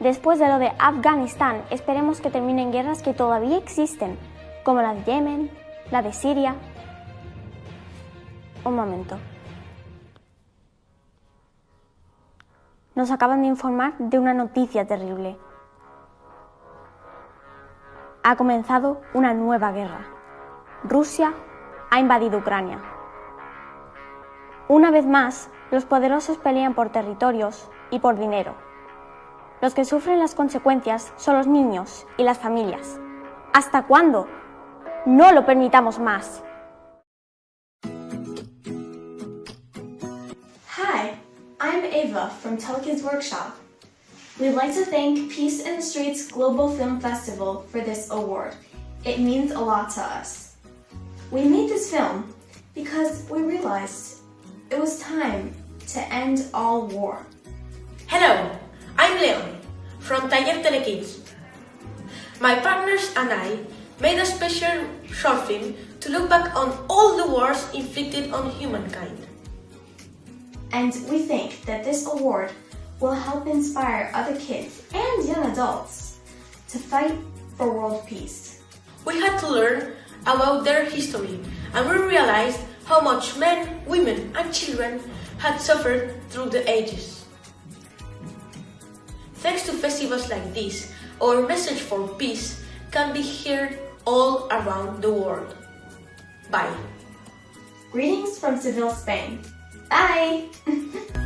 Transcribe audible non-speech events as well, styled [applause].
Después de lo de Afganistán, esperemos que terminen guerras que todavía existen, como la de Yemen, la de Siria. Un momento. Nos acaban de informar de una noticia terrible. Ha comenzado una nueva guerra. Rusia ha invadido Ucrania. Una vez más, los poderosos pelean por territorios y por dinero. Los que sufren las consecuencias son los niños y las familias. ¿Hasta cuándo? No lo permitamos más. Hi, I'm Ava from Telekids Workshop. We'd like to thank Peace in the Streets Global Film Festival for this award. It means a lot to us. We made this film because we realized it was time to end all war. Hello, I'm from Taller Telekids. My partners and I made a special short film to look back on all the wars inflicted on humankind. And we think that this award will help inspire other kids and young adults to fight for world peace. We had to learn about their history and we realized how much men, women and children had suffered through the ages. Thanks to festivals like this, our message for peace can be heard all around the world. Bye. Greetings from Seville, Spain. Bye! [laughs]